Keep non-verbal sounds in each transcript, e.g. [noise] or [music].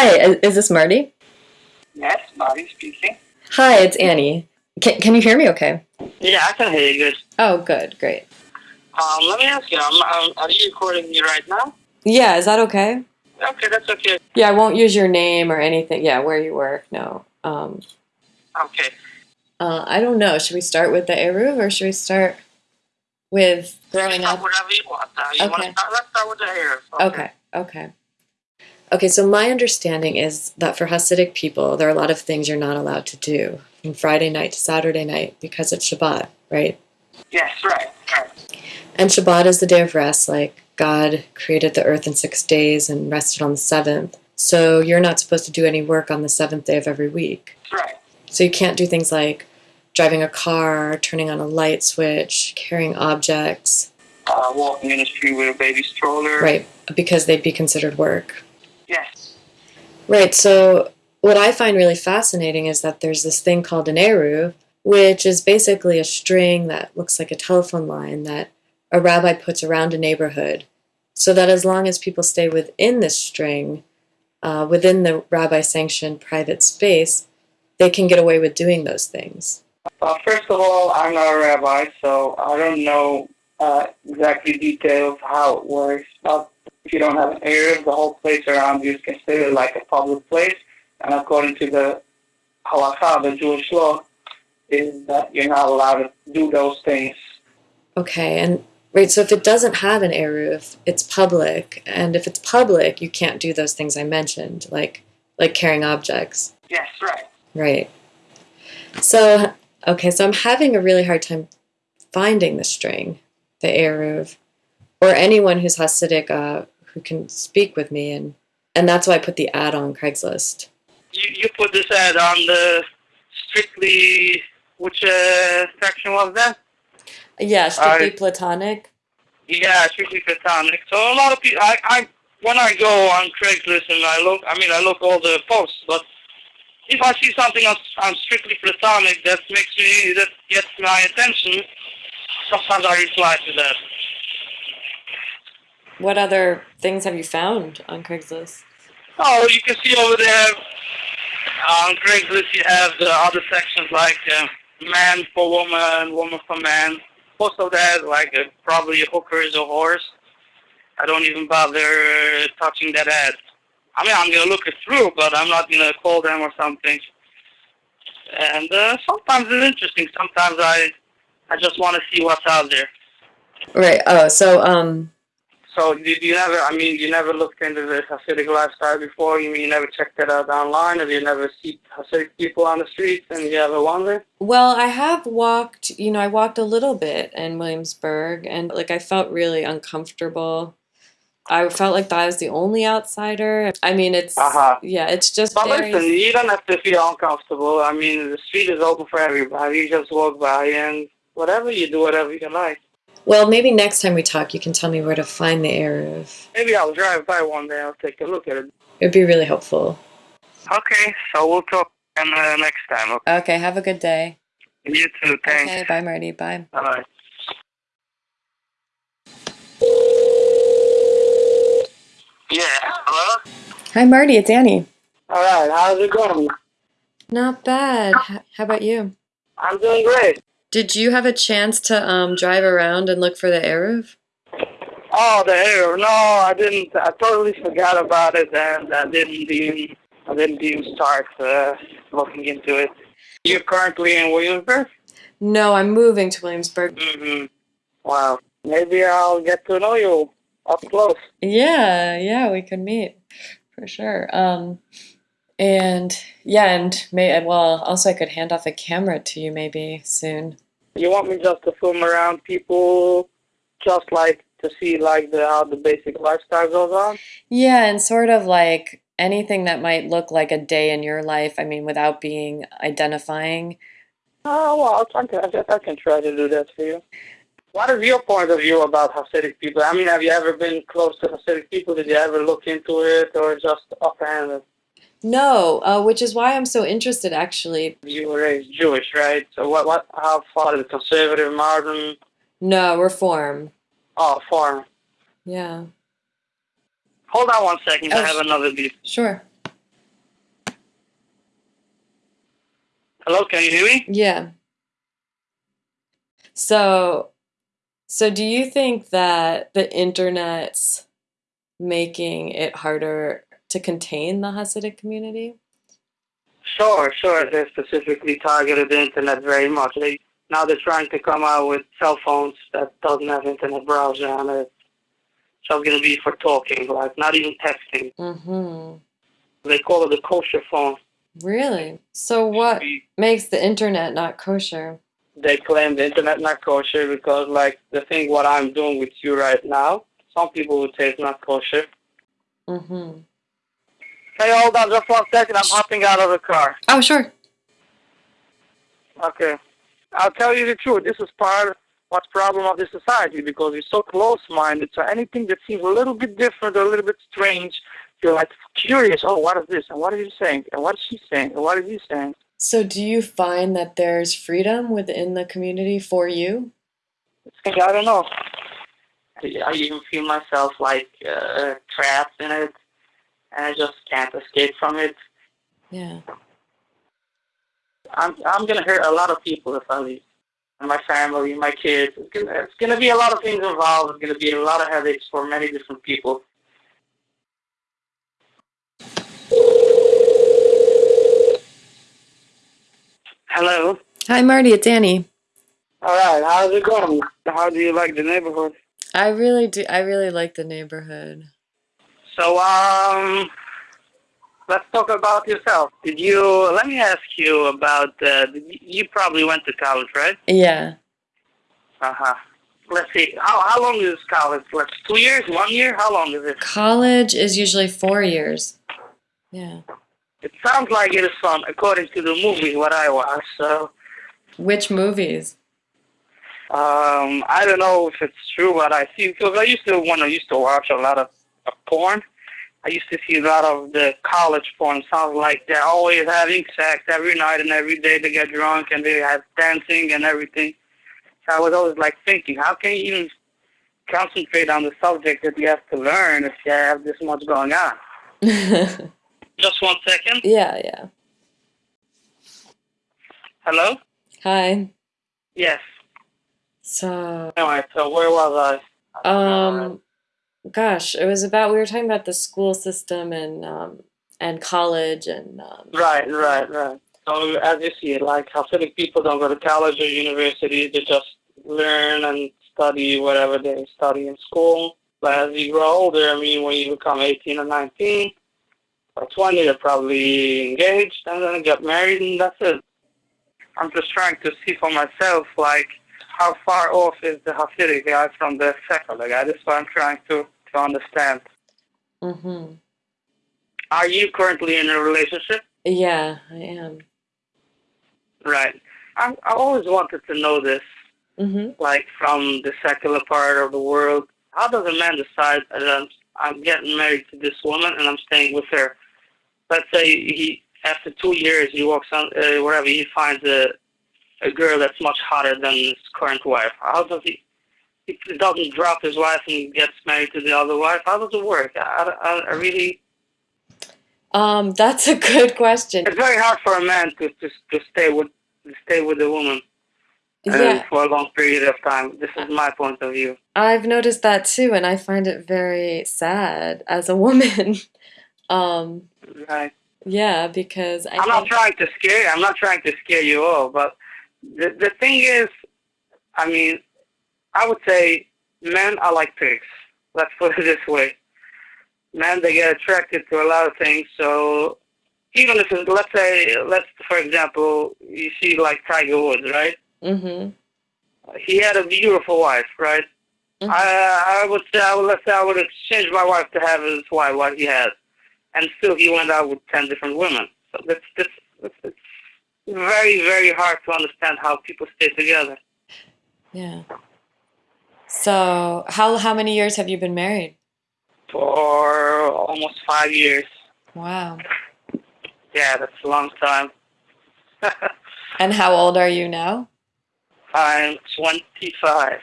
Hi, is is this Marty? Yes, Marty speaking. Hi, it's Annie. Can, can you hear me okay? Yeah, I can hear you good. Oh, good, great. Um, let me ask you, um, um, are you recording me right now? Yeah, is that okay? Okay, that's okay. Yeah, I won't use your name or anything. Yeah, where you work, no. Um, Okay. uh, I don't know. Should we start with the Eruv or should we start with growing up? Whatever you want. Uh, you want Okay. to start? Let's start with the hair. Okay, okay. Okay, so my understanding is that for Hasidic people, there are a lot of things you're not allowed to do from Friday night to Saturday night because it's Shabbat, right? Yes, right. right. And Shabbat is the day of rest, like God created the earth in six days and rested on the seventh. So you're not supposed to do any work on the seventh day of every week. Right. So you can't do things like driving a car, turning on a light switch, carrying objects, Uh, walking in the street with a baby stroller. right? Because they'd be considered work. Yes. Right. So what I find really fascinating is that there's this thing called an eruv, which is basically a string that looks like a telephone line that a rabbi puts around a neighborhood, so that as long as people stay within this string, uh, within the rabbi-sanctioned private space, they can get away with doing those things. Uh, first of all, I'm not a rabbi, so I don't know uh, exactly details how it works. But if you don't have an eruv, the whole place around you is considered like a public place. And according to the halakha, the Jewish law, is that you're not allowed to do those things. Okay, and right, so if it doesn't have an eruv, it's public, and if it's public, you can't do those things I mentioned, like like carrying objects. Yes, right. Right. So, okay, so I'm having a really hard time finding the string, the Eruv, or anyone who's Hasidic uh, who can speak with me, and and that's why I put the ad on Craigslist. You, you put this ad on the strictly, which uh, section was that? Yeah, strictly I- platonic. Yeah, strictly platonic. So a lot of people, I, I, when I go on Craigslist and I look, I mean, I look all the posts, but if I see something on, on strictly platonic that makes me, that gets my attention, sometimes I reply to that. What other things have you found on Craigslist? Oh, you can see over there on Craigslist you have the other sections like uh, man for woman, woman for man. Most of that like uh, probably a hooker is a horse. I don't even bother uh, touching that ad. I mean, I'm gonna look it through, but I'm not gonna call them or something. And uh, sometimes it's interesting. Sometimes I, I just want to see what's out there. Right. Oh, so um, So did you never? I mean, you never looked into the Hasidic lifestyle before. You mean you never checked it out online, or you never see Hasidic people on the streets, and you ever wonder? well, I have walked. You know, I walked a little bit in Williamsburg, and like I felt really uncomfortable. I felt like that I was the only outsider. I mean, it's Uh-huh. yeah, it's just But very. listen, you don't have to feel uncomfortable. I mean, the street is open for everybody. You just walk by, and whatever you do, whatever you like. Well, maybe next time we talk, you can tell me where to find the Eruv. Maybe I'll drive by one day. I'll take a look at it. It'd be really helpful. Okay, so we'll talk uh, next time. Okay? Okay, have a good day. You too. Thanks. Okay, bye, Marty. Bye. Bye. Yeah. Hello. Hi, Marty. It's Annie. All right. How's it going? Not bad. How about you? I'm doing great. Did you have a chance to um, drive around and look for the Eruv? Oh, the hair. No, I didn't. I totally forgot about it, and I didn't even. I didn't even start uh, looking into it. You're currently in Williamsburg. No, I'm moving to Williamsburg. Mm-hmm. Wow. Maybe I'll get to know you up close. Yeah, yeah, we can meet for sure. Um, and yeah, and may well also I could hand off a camera to you maybe soon. You want me just to film around people, just like to see like the how the basic lifestyle goes on? Yeah, and sort of like anything that might look like a day in your life. I mean, without being identifying. Oh well, I can, I I can try to do that for you. What is your point of view about Hasidic people? I mean, have you ever been close to Hasidic people? Did you ever look into it, or just offhanded? No, uh, which is why I'm so interested actually. You were raised Jewish, right? So what? What? How far is it? Conservative, modern? No, reform. Oh, foreign. Yeah. Hold on one second. I Oh, have another beep. Sure. Hello, can you hear me? Yeah. So, so do you think that the internet's making it harder to contain the Hasidic community? Sure, sure. They specifically targeted the internet very much. They now they're trying to come out with cell phones that doesn't have internet browser on it. So it's gonna be for talking, like not even texting. Mm-hmm. They call it the kosher phone. Really? So what makes the internet not kosher? They claim the internet not kosher because, like, the thing what I'm doing with you right now, some people would say it's not kosher. Mm-hmm. Hey, hold on just one second. I'm hopping out of the car. Oh, sure. Okay. I'll tell you the truth. This is part of what's problem of this society because we're so close-minded. So anything that seems a little bit different or a little bit strange, you're like curious. Oh, what is this? And what is he saying? And what is she saying? And what is he saying? So do you find that there's freedom within the community for you? I don't know. I even feel myself like uh, trapped in it, and I just can't escape from it. Yeah. I'm I'm gonna hurt a lot of people if I leave. And my family, my kids. It's gonna, it's gonna be a lot of things involved. It's gonna be a lot of headaches for many different people. Hello. Hi, Marty. It's Annie. All right. How's it going? How do you like the neighborhood? I really do. I really like the neighborhood. So um, let's talk about yourself. Did you? Let me ask you about. Uh, you, probably went to college, right? Yeah. Uh huh. Let's see. How how long is college? Like two years? One year? How long is it? College is usually four years. Yeah. It sounds like it is fun, according to the movie what I watched. So Which movies? um, I don't know if it's true but I see because I used to when I used to watch a lot of porn. I used to see a lot of the college porn. Sounds like they're always having sex every night and every day. They get drunk and they have dancing and everything. So I was always like thinking, how can you even concentrate on the subject that you have to learn if you have this much going on? [laughs] Just one second. yeah. Yeah. Hello? Hi. Yes. So, Anyway, so where was I? um, gosh, it was about we were talking about the school system and um and college and um, Right, right, right. So as you see, like how Hasidic people don't go to college or university; they just learn and study whatever they study in school. But as you grow older, I mean, when you become 18 or 19 or 20, they're probably engaged and then get married, and that's it. I'm just trying to see for myself, like, how far off is the Hasidic guy from the secular guy? That's what I'm trying to, to understand. mhm. Are you currently in a relationship? Yeah, I am. Right. I I always wanted to know this, Mhm. like from the secular part of the world. How does a man decide that I'm, I'm getting married to this woman and I'm staying with her? Let's say he, after two years, he walks on uh, wherever he finds a a girl that's much hotter than his current wife. How does he? He doesn't drop his wife and gets married to the other wife. How does it work? I, I, I really, Um, that's a good question. it's very hard for a man to to, to stay with to stay with a woman. uh, Yeah, for a long period of time. This is my point of view. I've noticed that too, and I find it very sad as a woman. [laughs] um, Right. yeah, because I I'm not trying to scare you. I'm not trying to scare you all, but the the thing is, I mean, I would say men are like pigs. Let's put it [laughs] this way. Men they get attracted to a lot of things. So even if let's say, let's for example, you see like Tiger Woods, right? Mm-hmm. He had a beautiful wife, right? Mhm. I I would say I would let's say I would exchange my wife to have his wife what he has. and still he went out with ten different women. So that's that's, that's it's very very hard to understand how people stay together. yeah. So, how how many years have you been married? For almost five years. Wow. Yeah, that's a long time. [laughs] And how old are you now? I'm 25.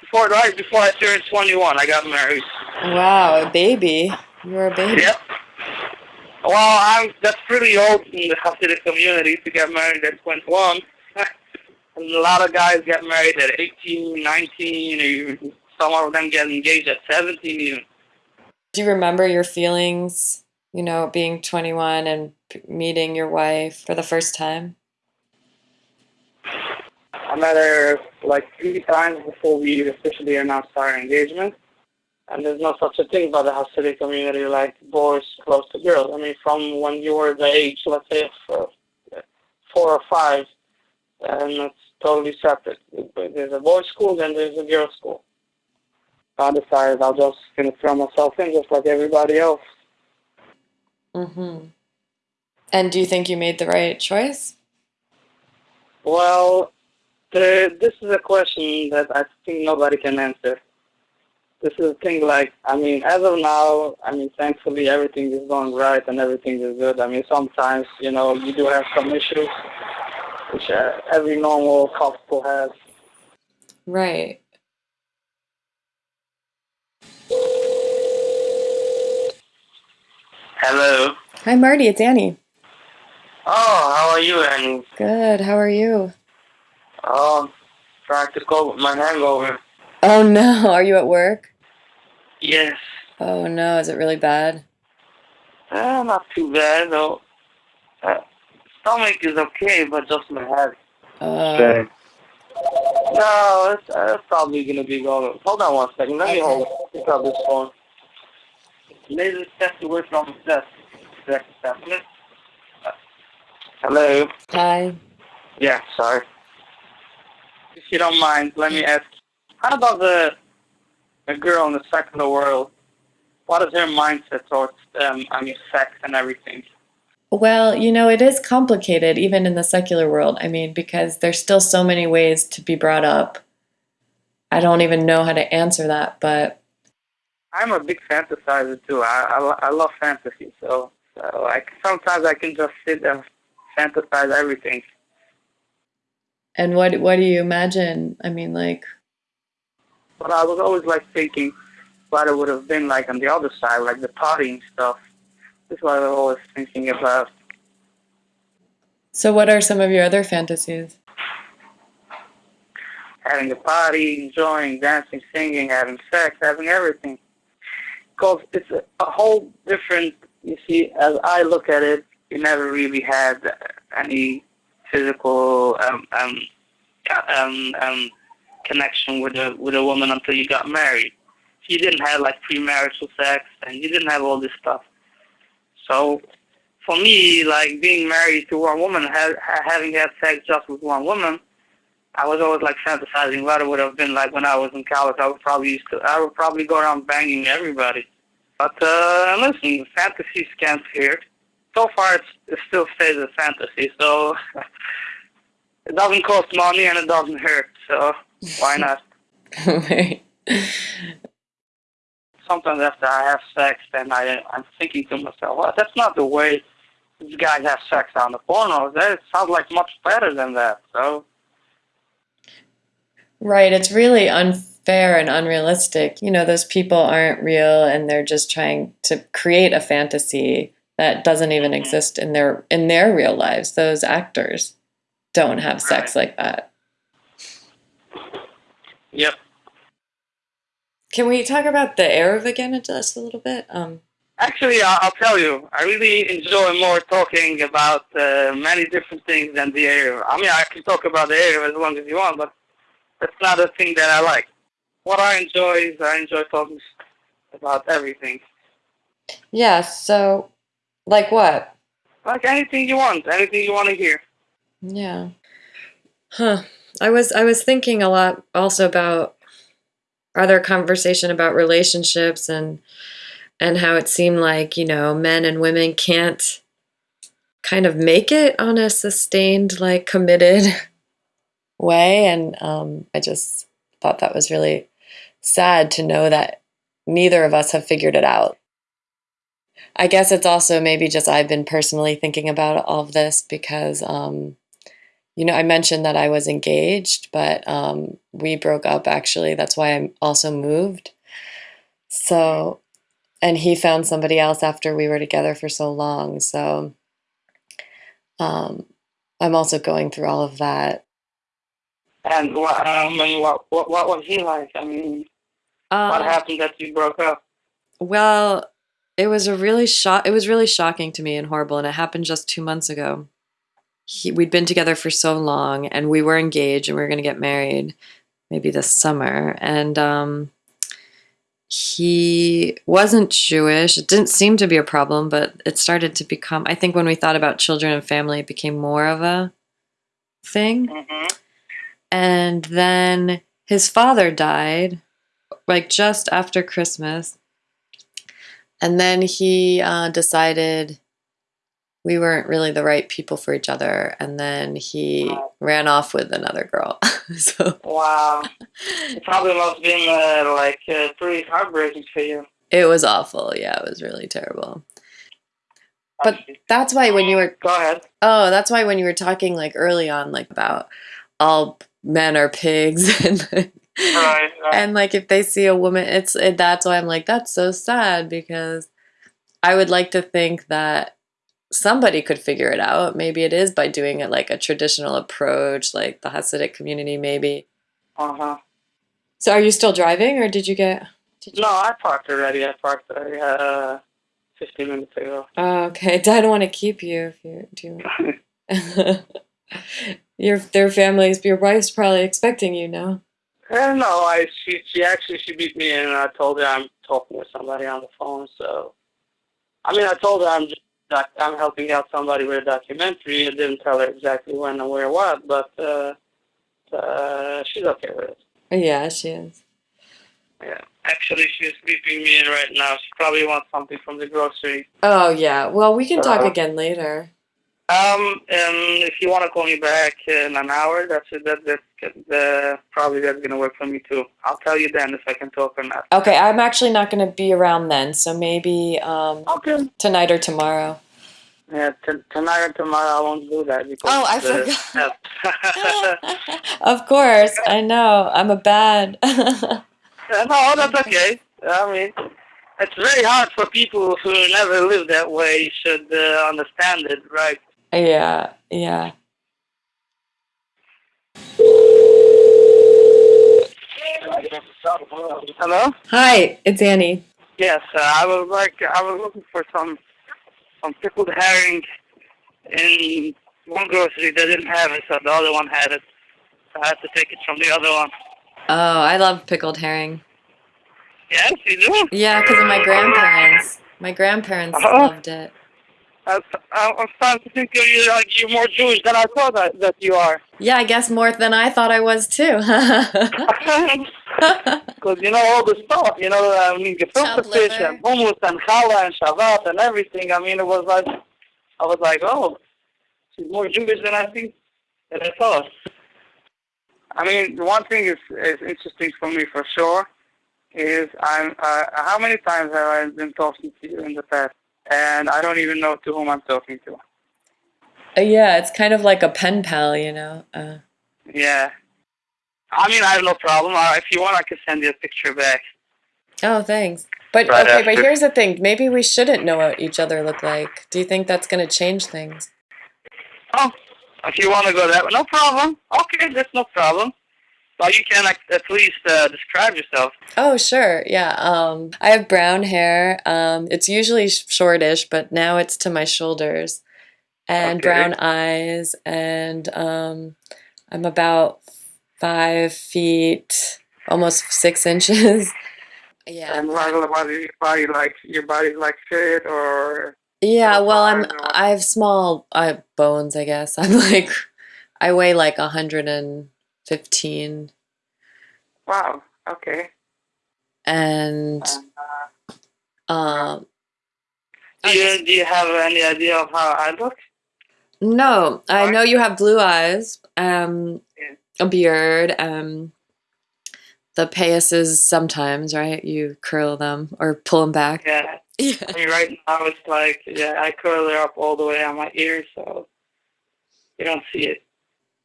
before right before I turned 21, I got married. Wow, a baby. You were a baby. Yep. Well, I'm that's pretty old in the Hasidic community to get married at 21. [laughs] and a lot of guys get married at 18, 19, or even some of them get engaged at 17 even. Do you remember your feelings, you know, being 21 and p- meeting your wife for the first time? I met her like three times before we officially announced our engagement. And there's no such a thing about the Hasidic community like boys close to girls. I mean, from when you were the age, let's say, of uh, four or five, and it's totally separate. There's a boys' school, then there's a girls' school. I decided I'll just gonna throw myself in just like everybody else. Mm-hmm. And do you think you made the right choice? Well, the, this is a question that I think nobody can answer. This is a thing like, I mean, as of now, I mean, thankfully everything is going right and everything is good. I mean, sometimes, you know, you do have some issues, which uh, every normal couple has. Right. Hello. Hi, Marty. It's Annie. Oh, how are you, Annie? Good. How are you? Oh, trying to cope with my hangover. Oh no. [laughs] Are you at work? Yes. Oh no. Is it really bad? Uh, not too bad, though. Uh, stomach is okay, but just my head. Uh, No, it's, uh, it's probably gonna be going. Hold on one second. Let me hold. Pick up this phone. Laser test away from the desk. Desk assessment. Hello. hi. Yeah, sorry. If you don't mind, let me ask. How about the the girl in the secular world? What is her mindset towards um, I mean, sex and everything? Well, you know, it is complicated even in the secular world. I mean, because there's still so many ways to be brought up. I don't even know how to answer that, but I'm a big fantasizer too. I I, I love fantasy, so so like sometimes I can just sit and fantasize everything. and what what do you imagine? I mean, like But I was always like thinking what it would have been like on the other side, like the partying stuff. This is what I was always thinking about. so what are some of your other fantasies? Having a party, enjoying, dancing, singing, having sex, having everything. Because it's a, a whole different, you see, as I look at it, you never really had any physical um, um, um, um, connection with a with a woman until you got married. You didn't have like premarital sex, and you didn't have all this stuff. So, for me, like being married to one woman, ha- ha- having had sex just with one woman, I was always like fantasizing what it would have been like when I was in college. I would probably used to, I would probably go around banging everybody. But uh, listen, fantasies can't hurt. So far, it's, it still stays a fantasy. So [laughs] it doesn't cost money and it doesn't hurt. So why not? [laughs] right. Sometimes after I have sex, then I I'm thinking to myself, well, that's not the way these guys have sex on the pornos. That sounds like much better than that. So Right. It's really unfair and unrealistic. You know, those people aren't real and they're just trying to create a fantasy that doesn't even mm-hmm. exist in their in their real lives. Those actors don't have sex like that. Yep. Can we talk about the Eruv again just a little bit? Um Actually, I'll, tell you, I really enjoy more talking about uh, many different things than the eruv. I mean, I can talk about the eruv as long as you want, but that's not a thing that I like. What I enjoy is I enjoy talking about everything. yeah, so like what? Like anything you want, anything you want to hear. Yeah. Huh. I was I was thinking a lot also about other conversation about relationships and and how it seemed like, you know, men and women can't kind of make it on a sustained, like committed [laughs] way. And um, I just thought that was really sad to know that neither of us have figured it out. I guess it's also maybe just I've been personally thinking about all of this because, um, you know, I mentioned that I was engaged, but um, we broke up actually. That's why I also moved. So, and he found somebody else after we were together for so long. So, um, I'm also going through all of that. And what, um, and what, what, what was he like? I mean, what Um, happened that you broke up? well, it was a really shock. It was really shocking to me and horrible, and it happened just two months ago. He, we'd been together for so long, and we were engaged, and we were going to get married, maybe this summer. And um, he wasn't Jewish. It didn't seem to be a problem, but it started to become. I think when we thought about children and family, it became more of a thing. hmm And then his father died, like just after Christmas. And then he uh, decided we weren't really the right people for each other. And then he Wow. ran off with another girl. [laughs] so Wow. It probably must have been uh, like uh, pretty heartbreaking for you. it was awful. Yeah, it was really terrible. But that's why when you were Go ahead. oh, that's why when you were talking like early on, like about all men are pigs [laughs] and Right. right. and like if they see a woman it's it, that's why i'm like that's so sad because i would like to think that somebody could figure it out maybe it is by doing it like a traditional approach like the hasidic community maybe Uh-huh. so are you still driving or did you get did you, No, I parked already. I parked already, uh, 15 minutes ago. oh, okay [laughs] i don't want to keep you if you do [laughs] your their families your wife's probably expecting you now Uh, no, I she she actually she beat me in and I told her I'm talking with somebody on the phone. So, I mean, I told her I'm just doc- I'm helping out somebody with a documentary. I didn't tell her exactly when and where what, but uh, uh, she's okay with it. yeah she is Yeah. Actually, she's beeping me in right now. She probably wants something from the grocery. oh yeah well we can talk Uh, again later Um, and if you want to call me back in an hour, that's. That that's uh, probably that's gonna work for me too. I'll tell you then if I can talk or not. Okay, I'm actually not going to be around then, so maybe um, Okay. tonight or tomorrow. Yeah, t- tonight or tomorrow I won't do that because. Oh, I forgot. [laughs] of course, [laughs] I know. I'm a bad. [laughs] no, that's okay. I mean, it's very hard for people who never lived that way should uh, understand it, right? Yeah, yeah. Hello. Hi, it's Annie. Yes, uh, I was like I was looking for some some pickled herring in one grocery. They didn't have it, so the other one had it. So I had to take it from the other one. Oh, I love pickled herring. Yes, you do. Yeah, because of my grandparents. My grandparents Uh-huh. loved it. I, I'm starting to think of you like you're more Jewish than I thought that, that you are. Yeah, I guess more than I thought I was too. [laughs] Because you know all the stuff, you know, I mean, gefilte fish liver. and hummus and challah and Shabbat and everything. I mean, it was like, I was like, oh, she's more Jewish than I think, than I thought. I mean, the one thing is, is interesting for me for sure is I'm, uh, how many times have I been talking to you in the past? And I don't even know to whom I'm talking to. yeah, it's kind of like a pen pal, you know. Uh, Yeah. I mean, I have no problem. Uh, if you want, I can send you a picture back. oh, thanks. But Right okay, but here's the thing. Maybe we shouldn't know what each other look like. Do you think that's going to change things? Oh, if you want to go that way, no problem. Okay, that's no problem. Well, you can like, at least uh, describe yourself. Oh, sure. Yeah. Um, I have brown hair. Um, it's usually shortish, but now it's to my shoulders, and Okay. brown eyes, and um, I'm about five feet, almost six inches. [laughs] yeah. And like, what is your body like? Your body's like fit or Yeah. Well, I'm. I have small uh, bones. I guess [laughs] I'm like. I weigh like a hundred and fifteen, wow. Okay. and Uh, um. do you do you have any idea of how I look? No, I know you have blue eyes, um, Yeah. a beard, um, the payasses sometimes, right? You curl them or pull them back. Yeah. [laughs] Yeah. I mean, right now it's like yeah, I curl it up all the way on my ears, so you don't see it.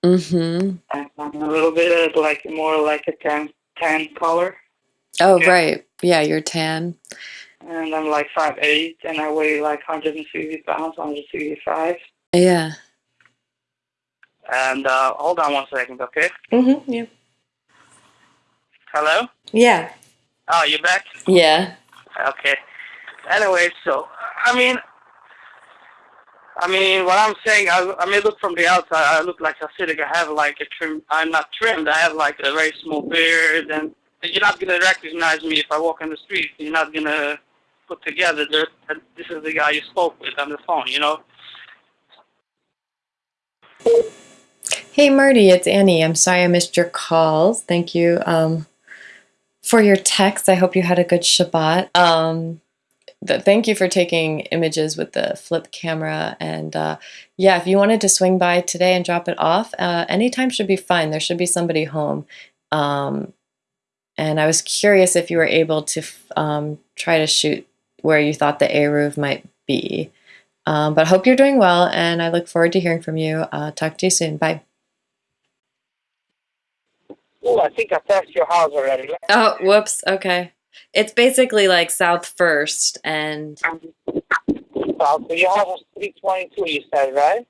Mm-hmm. And I'm a little bit like more like a tan tan color. Oh, Yeah. right. Yeah, you're tan. And I'm like five eight, and I weigh like 160 pounds, 165. Yeah. And uh, hold on one second, okay? Mm-hmm. Yeah. Hello? Yeah. Oh, you back? Yeah. Okay. Anyway, so I mean, I mean, what I'm saying, I, I may look from the outside, I look like Hasidic. I have like a trim. I'm not trimmed. I have like a very small beard, and you're not gonna recognize me if I walk on the street. You're not gonna put together that that this is the guy you spoke with on the phone. You know? Hey, Marty, it's Annie. I'm sorry I missed your calls. Thank you um, for your text. I hope you had a good Shabbat. Um, th- thank you for taking images with the flip camera. And uh, yeah, if you wanted to swing by today and drop it off, uh, anytime should be fine. There should be somebody home. Um, and I was curious if you were able to f- um, try to shoot where you thought the Eruv might be. Um, but hope you're doing well, and I look forward to hearing from you. Uh, talk to you soon. Bye. Oh, I think I passed your house already. Oh, whoops. Okay. It's basically like South First, and South. So house is 322. You said right?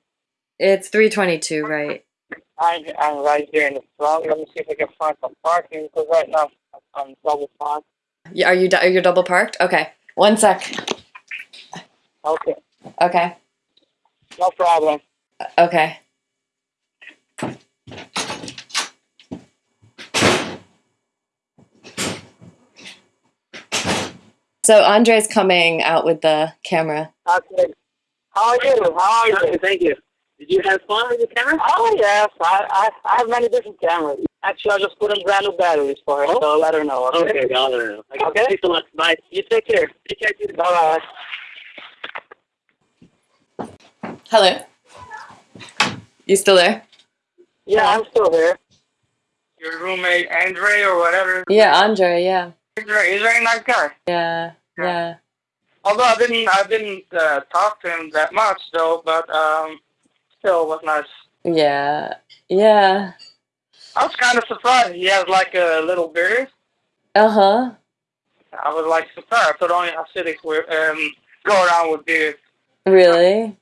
it's 322, right? I'm I'm right here in the front. Let me see if I can find some parking because right now I'm double parked. Y- Are you are you double parked? Okay. One sec. Okay, Okay. no problem. Uh, okay. So Andre's coming out with the camera. Okay. How are you? How are you? Thank you. Did you have fun with the camera? Oh yes, I, I I have many different cameras. Actually, I just put in brand new batteries for her, so let her know. Okay, I'll let her know. Okay. Thanks a lot. Bye. You take care. Take care. too. Bye bye. Hello. You still there? Yeah, I'm still here. Your roommate Andre or whatever. Yeah, Andre. Yeah. He's a very nice guy. Yeah. Yeah. Although I didn't I didn't uh, talk to him that much though, but um, still was nice. Yeah. Yeah. I was kind of surprised. He has like a little beard. Uh huh. I was like surprised. I thought only Hasidics were um go around with beards. Really?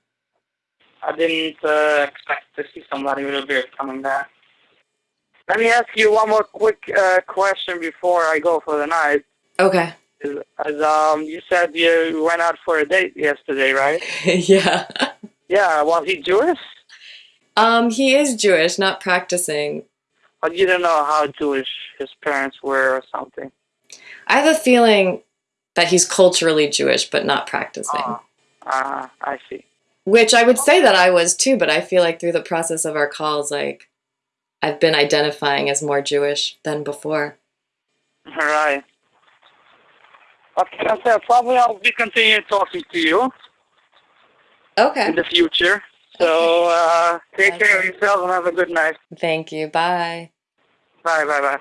I didn't uh, expect to see somebody with a beard coming back. Let me ask you one more quick uh, question before I go for the night. Okay. Is, as, um, you said you went out for a date yesterday, right? [laughs] yeah. Yeah. Was he Jewish? Um, he is Jewish, not practicing. But you don't know how Jewish his parents were or something. I have a feeling that he's culturally Jewish, but not practicing. Ah, uh, I see. Which I would say that I was too, but I feel like through the process of our calls, like I've been identifying as more Jewish than before. All right. Okay, said probably I'll be continuing talking to you Okay. in the future. So uh, take care of Okay. yourself and have a good night. Thank you. Bye. Bye, bye, bye.